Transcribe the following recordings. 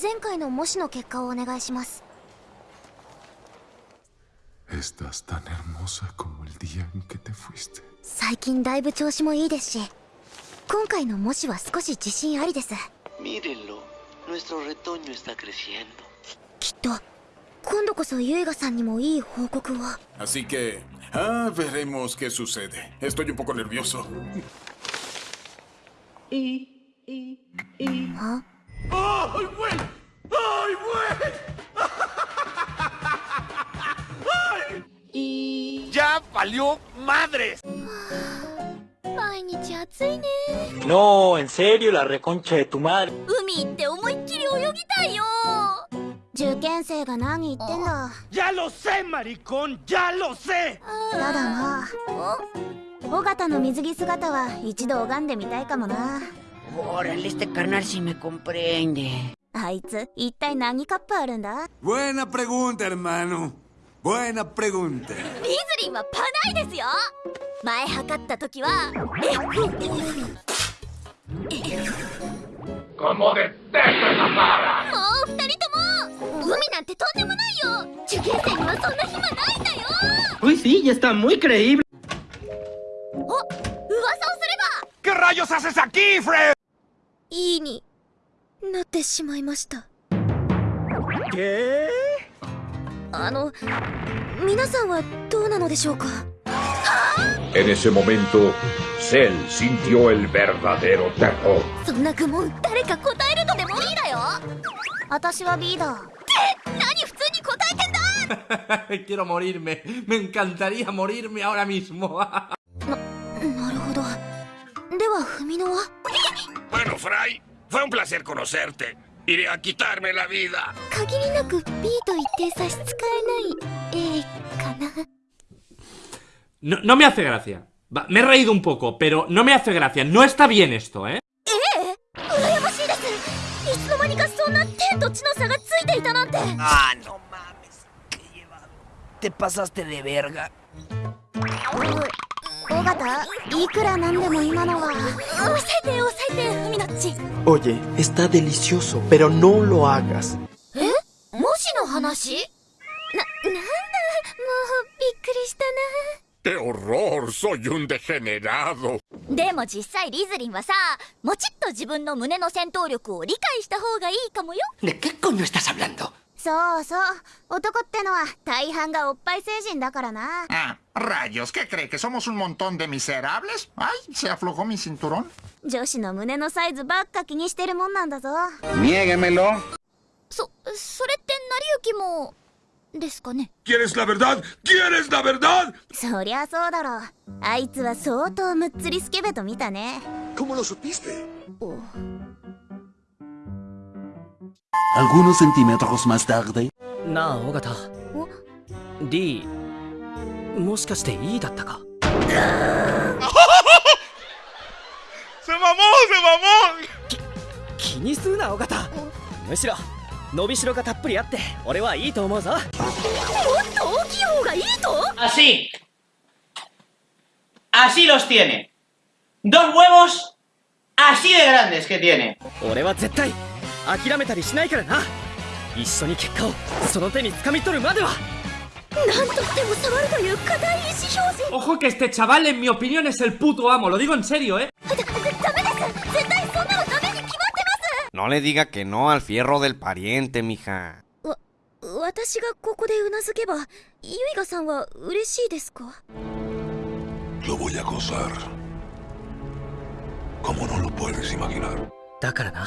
前回の模試の結果をお願いします。最近だいぶ調子もいいですし今回の模試は少し自信ありです。き,きっと今度こそユイガさんにもいい報告を。あしけあべれもすけすせでえっとよぽこねるよそいいいいいは valió madres! 毎日暑いね No, en serio, la reconcha de tu madre. 海行って思いっきり泳ぎたいよ受験生が何言ってんだ ¡Ya lo sé, maricón! ¡Ya lo sé! ただな尾形の水着姿は一度拝んでみたいかもな Órale, este carnal sí me comprende. Buena pregunta, hermano. Buena pregunta. リズリンはパないですよ前測った時は ¡Como detesto esa palabra! もう二人とも海なんてとんでもないよ受験生にはそんな暇ないんだよ Uy, sí, ya está muy creíble. お噂をすれば ¿Qué rayos haces aquí, Fred? いいになってしまいました ¿Qué? あの皆さんはどうなのでしょうか En ese momento, Cell sintió el verdadero terror. そんな愚問誰か答えるとでもいいだよ私は B だって何普通に答えてんだ Quiero morirme. Me encantaría morirme ahora mismo. なるほどでは文乃は Bueno, Fry, fue un placer conocerte. Iré a quitarme la vida. No, no me hace gracia. Me he reído un poco, pero no me hace gracia. No está bien esto, ¿eh? Ah, no mames. Qué llevado. Te pasaste de verga. 尾いくらなでも今のは。抑えて抑えてふみなっち oye está delicioso pero no lo hagas. え？もしの話？ななんだ？もうびっくりしたな。Qué horror, soy un でも実際リズリンはさ、もちっと自分の胸の戦闘力を理解した方がいいかもよ。ね、結構にしたさ、ブ。そうそう男ってのは大半がおっぱい成人だからな Ah, rayos, ¿qué cree? ¿Que somos un montón de miserables? Ay, se aflojó mi cinturón. 女子の胸のサイズばっか気にしてるもんなんだぞ Niéguemelo. そそれって成り行きもですかね ¿Quieres la verdad? ¿Quieres la verdad? そりゃそうだろあいつは相当むっつりスケベと見たね ¿Cómo lo supiste? Algunos centímetros más tarde. なあ、尾形。D、もしかして E だったか ¡Se mamó! ¡Se mamó! 気にするな、尾形。むしろ、伸びしろがたっぷりあって、俺はいいと思うぞ。もっと大きい方がいいと Así. Así los tiene. Dos huevos así de grandes que tiene. 俺は絶対、諦めたりしないからな。一緒に結果を、その手に掴み取るまでは。なんとしても触るという固い意思表示 Ojo que este chaval, en mi opinión, es el puto amo. Lo digo en serio, ¿eh? ダメです絶対そんなのダメに決まって No le diga que no al fierro del pariente, mija. 私がここでうなずけばゆいがさんは嬉しいですか Lo voy a gozar. Como no lo puedes imaginar. だからな、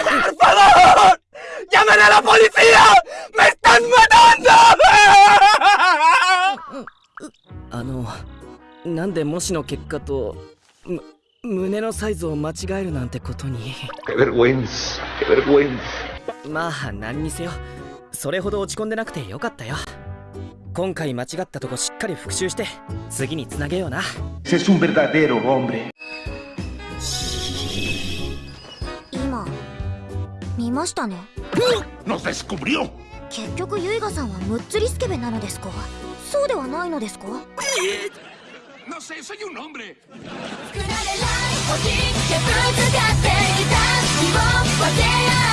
¡Llamen a la policía! ¡Me están matando! あの、なんで模試の結果と、む、胸のサイズを間違えるなんてことに。Qué vergüenza, vergüenza. まあ何にせよそれほど落ち込んでなくてよかったよ今回間違ったとこしっかり復習して次につなげような Es un verdadero hombre. 見ましたね ¡Nos descubrió! 結局ユイガさんはムッツリスケベなのですか？そうではないのですか？No sé, soy un hombre. ぶつかっていた希望分け合